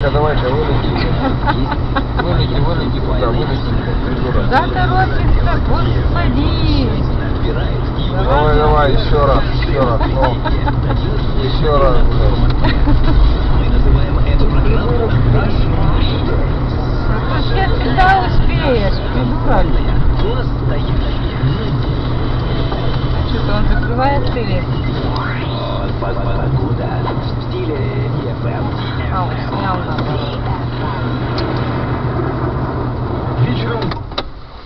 Давайте вылети. Вылети, вылети туда, вылети. Да торопится, господи! Давай, давай, еще раз, еще раз, ну. Еще раз, блядь. Ну ты же всегда успеешь, придурок. Что-то он закрывает дверь. 好，你好。